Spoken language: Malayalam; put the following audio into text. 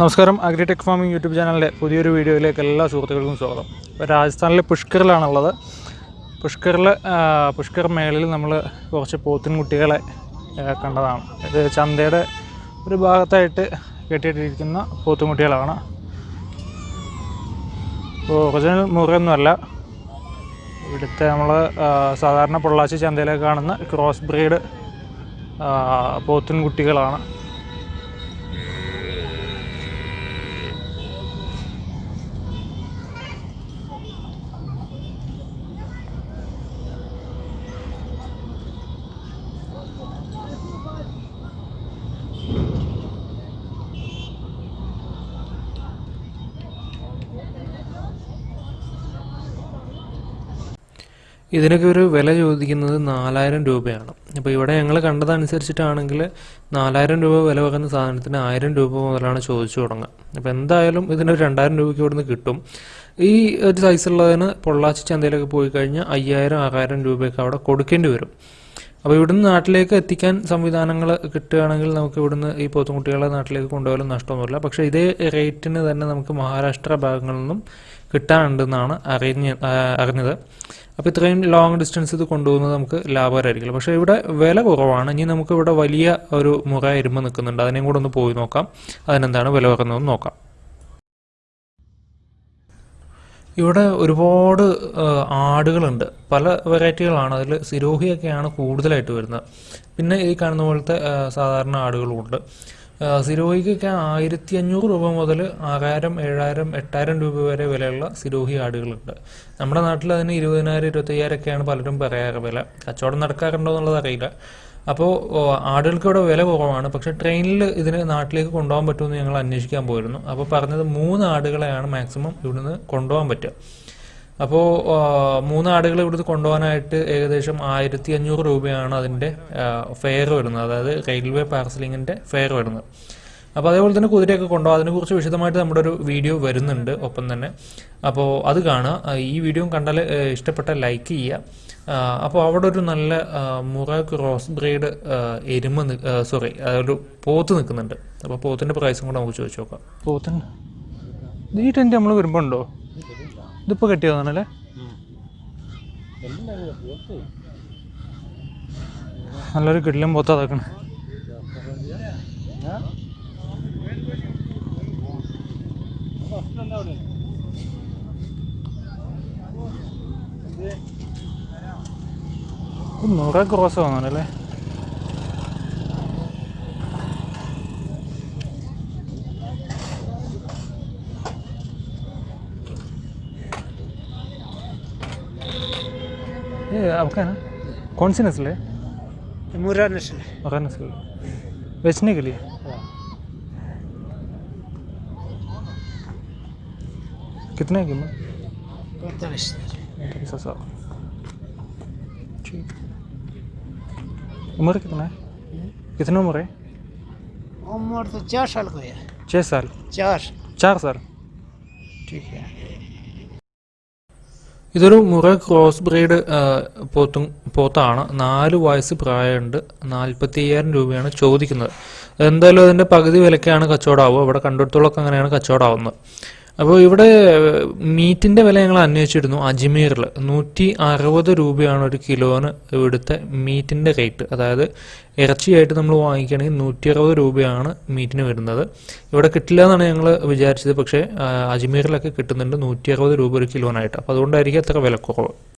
നമസ്കാരം. അഗ്രിടെക് ഫാമിംഗ് യൂട്യൂബ് ചാനലിന്റെ പുതിയൊരു വീഡിയോയിലേക്ക് എല്ലാ സുഹൃത്തുക്കൾക്കും സ്വാഗതം. ഇപ്പോൾ രാജസ്ഥാനിലെ പുഷ്കറിലാണുള്ളത്. പുഷ്കറിൽ പുഷ്കർ മേളിൽ നമ്മൾ കുറച്ച് പോത്തിൻകുട്ടികളെ കുട്ടികളെ കണ്ടതാണ്. ഇത് ചന്തയുടെ ഒരു ഭാഗത്തായിട്ട് കെട്ടിയിട്ടിരിക്കുന്ന പോത്തുംകുട്ടികളാണ് ഇപ്പോൾ ഒറിജിനൽ മുറയൊന്നുമല്ല. ഇവിടുത്തെ നമ്മൾ സാധാരണ പൊള്ളാച്ചി ചന്തയിലൊക്കെ കാണുന്ന ക്രോസ് ബ്രീഡ് പോത്തിൻകുട്ടികളാണ്. ഇതിനൊക്കെ ഒരു വില ചോദിക്കുന്നത് നാലായിരം രൂപയാണ്. അപ്പോൾ ഇവിടെ ഞങ്ങൾ കണ്ടതനുസരിച്ചിട്ടാണെങ്കിൽ നാലായിരം രൂപ വില വെക്കുന്ന സാധനത്തിന് ആയിരം രൂപ മുതലാണ് ചോദിച്ചു തുടങ്ങുക. അപ്പോൾ എന്തായാലും ഇതിനൊരു രണ്ടായിരം രൂപയ്ക്ക് ഇവിടുന്ന് കിട്ടും. ഈ ഒരു സൈസുള്ളതിന് പൊള്ളാച്ചി ചന്തയിലൊക്കെ പോയി കഴിഞ്ഞാൽ അയ്യായിരം ആറായിരം രൂപയൊക്കെ അവിടെ കൊടുക്കേണ്ടി വരും. അപ്പോൾ ഇവിടുന്ന് നാട്ടിലേക്ക് എത്തിക്കാൻ സംവിധാനങ്ങൾ കിട്ടുകയാണെങ്കിൽ നമുക്ക് ഇവിടുന്ന് ഈ പോത്തുംകുട്ടികളെ നാട്ടിലേക്ക് കൊണ്ടുപോകാനും നഷ്ടമൊന്നുമില്ല. പക്ഷേ ഇതേ റേറ്റിന് തന്നെ നമുക്ക് മഹാരാഷ്ട്ര ഭാഗങ്ങളിൽ നിന്നും കിട്ടാനുണ്ടെന്നാണ് അറിഞ്ഞ് അറിഞ്ഞത്. അപ്പോൾ ഇത്രയും ലോങ് ഡിസ്റ്റൻസ് ഇത് കൊണ്ടുപോകുന്നത് നമുക്ക് ലാഭകരമായിരിക്കില്ല. പക്ഷേ ഇവിടെ വില കുറവാണ്. ഇനി നമുക്ക് ഇവിടെ വലിയ ഒരു മുറ ഇരുമ്പ് നിൽക്കുന്നുണ്ട്. അതിനെയും കൂടെ ഒന്ന് പോയി നോക്കാം. അതിനെന്താണ് വില കുറഞ്ഞതെന്ന് നോക്കാം. ഇവിടെ ഒരുപാട് ആടുകളുണ്ട്. പല വെറൈറ്റികളാണ്. അതിൽ സിരോഹിയൊക്കെയാണ് കൂടുതലായിട്ട് വരുന്നത്. പിന്നെ ഈ കാണുന്ന പോലത്തെ സാധാരണ ആടുകളുമുണ്ട്. സിരോഹിക്കൊക്കെ ആയിരത്തി അഞ്ഞൂറ് രൂപ മുതൽ ആറായിരം ഏഴായിരം എട്ടായിരം രൂപ വരെ വിലയുള്ള സിരോഹി ആടുകളുണ്ട്. നമ്മുടെ നാട്ടിൽ അതിന് ഇരുപതിനായിരം ഇരുപത്തയ്യായിരം ഒക്കെയാണ് പലരും പറയാറ് വില. കച്ചവടം നടക്കാറുണ്ടോ എന്നുള്ളത് അറിയില്ല. അപ്പോൾ ആടുകൾക്ക് ഇവിടെ വില കുറവാണ്. പക്ഷേ ട്രെയിനിൽ ഇതിന് നാട്ടിലേക്ക് കൊണ്ടുപോകാൻ പറ്റുമെന്ന് ഞങ്ങൾ അന്വേഷിക്കാൻ പോയിരുന്നു. അപ്പോൾ പറഞ്ഞത് മൂന്ന് ആടുകളെയാണ് മാക്സിമം ഇവിടുന്ന് കൊണ്ടുപോകാൻ പറ്റുക. അപ്പോൾ ആടുകൾ ഇവിടുന്ന് കൊണ്ടുപോകാനായിട്ട് ഏകദേശം ആയിരത്തി അഞ്ഞൂറ് രൂപയാണ് അതിന്റെ ഫെയർ വരുന്നത്. അതായത് റെയിൽവേ പാർസലിങ്ങിന്റെ ഫെയർ വരുന്നത്. അപ്പോൾ അതേപോലെ തന്നെ കുതിരയൊക്കെ കൊണ്ടുപോകാം. അതിനെക്കുറിച്ച് വിശദമായിട്ട് നമ്മുടെ ഒരു വീഡിയോ വരുന്നുണ്ട് ഒപ്പം തന്നെ. അപ്പോൾ അത് കാണുക ഈ വീഡിയോ കണ്ടാൽ ഇഷ്ടപ്പെട്ട ലൈക്ക് ചെയ്യുക. അപ്പോൾ അവിടെ ഒരു നല്ല മുറ ക്രോസ് ബ്രീഡ് എരുമ സോറി അതൊരു പോത്ത് നിൽക്കുന്നുണ്ട്. അപ്പോൾ പോത്തിന്റെ പ്രൈസും കൂടെ നമുക്ക് ചോദിച്ചു നോക്കാം. പോത്തിന് നമ്മൾ വരുമ്പോൾ ഉണ്ടോ? ഇതിപ്പോൾ കെട്ടിയതാണല്ലേ നല്ലൊരു കിടിലം പോത്ത അതാക്കണേ മുറ ക്രോസ് തോന്നണല്ലേ ये आपका है ना कौन सी नस्ल है मुरा नस्ल है मगर नस्ल बेचने के लिए कितने की कीमत पैंतालीस पैंतालीस हज़ार ठीक उम्र कितना है कितनी उम्र है उम्र तो चार साल को है छः साल चार चार साल ठीक है ഇതൊരു മുറ ക്രോസ് ബ്രീഡ് പോത്തും പോത്താണ്. നാല് വയസ്സ് പ്രായമുണ്ട്. നാൽപ്പത്തി അയ്യായിരം രൂപയാണ് ചോദിക്കുന്നത്. എന്തായാലും അതിന്റെ പകുതി വിലക്കാണ് കച്ചവടമാവുക. ഇവിടെ കണ്ടിടത്തോളൊക്കെ അങ്ങനെയാണ് കച്ചവടമാവുന്നത്. അപ്പോൾ ഇവിടെ മീറ്റിന്റെ വില ഞങ്ങൾ അന്വേഷിച്ചിരുന്നു. അജ്മീറിൽ നൂറ്റി അറുപത് രൂപയാണ് ഒരു കിലോന് ഇവിടുത്തെ മീറ്റിന്റെ റേറ്റ്. അതായത് ഇറച്ചിയായിട്ട് നമ്മൾ വാങ്ങിക്കുകയാണെങ്കിൽ നൂറ്റി അറുപത് രൂപയാണ് മീറ്റിന് വരുന്നത്. ഇവിടെ കിട്ടില്ല എന്നാണ് ഞങ്ങൾ വിചാരിച്ചത്. പക്ഷേ അജ്മീറിലൊക്കെ കിട്ടുന്നുണ്ട് നൂറ്റി അറുപത് രൂപ ഒരു കിലോനായിട്ട്. അപ്പോൾ അതുകൊണ്ടായിരിക്കും അത്ര വിലക്കുറവ്.